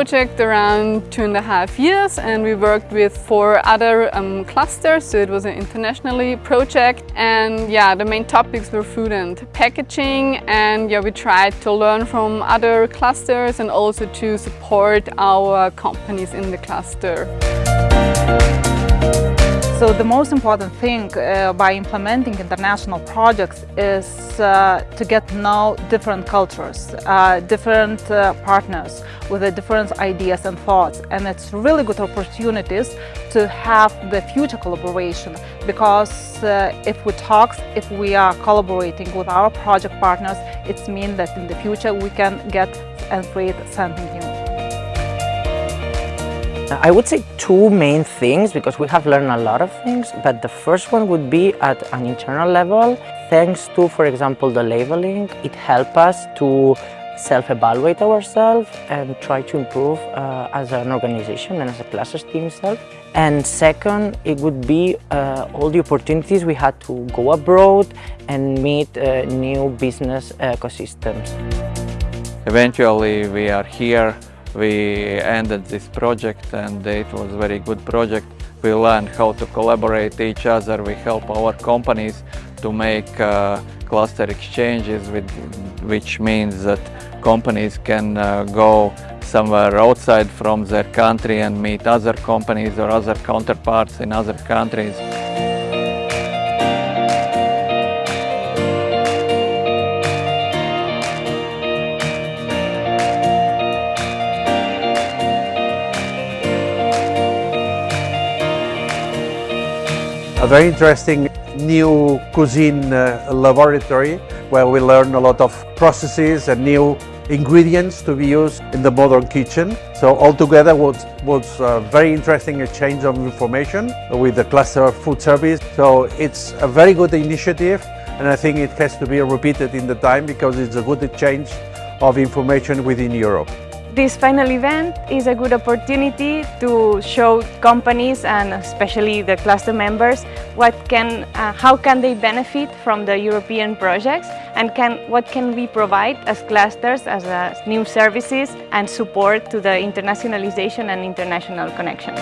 project around two and a half years and we worked with four other um, clusters, so it was an internationally project. And yeah, the main topics were food and packaging and yeah, we tried to learn from other clusters and also to support our companies in the cluster. So the most important thing uh, by implementing international projects is uh, to get to know different cultures, uh, different uh, partners with different ideas and thoughts. And it's really good opportunities to have the future collaboration because uh, if we talk, if we are collaborating with our project partners, it means that in the future we can get and create something new. I would say two main things because we have learned a lot of things, but the first one would be at an internal level. Thanks to, for example, the labeling, it helped us to self-evaluate ourselves and try to improve uh, as an organization and as a cluster team itself. And second, it would be uh, all the opportunities we had to go abroad and meet uh, new business ecosystems. Eventually, we are here we ended this project and it was a very good project. We learned how to collaborate each other. We help our companies to make uh, cluster exchanges, with, which means that companies can uh, go somewhere outside from their country and meet other companies or other counterparts in other countries. A very interesting new cuisine uh, laboratory where we learn a lot of processes and new ingredients to be used in the modern kitchen. So altogether was, was a very interesting exchange of information with the cluster of food service. So it's a very good initiative and I think it has to be repeated in the time because it's a good exchange of information within Europe. This final event is a good opportunity to show companies and especially the cluster members what can, uh, how can they benefit from the European projects and can, what can we provide as clusters, as uh, new services and support to the internationalization and international connections.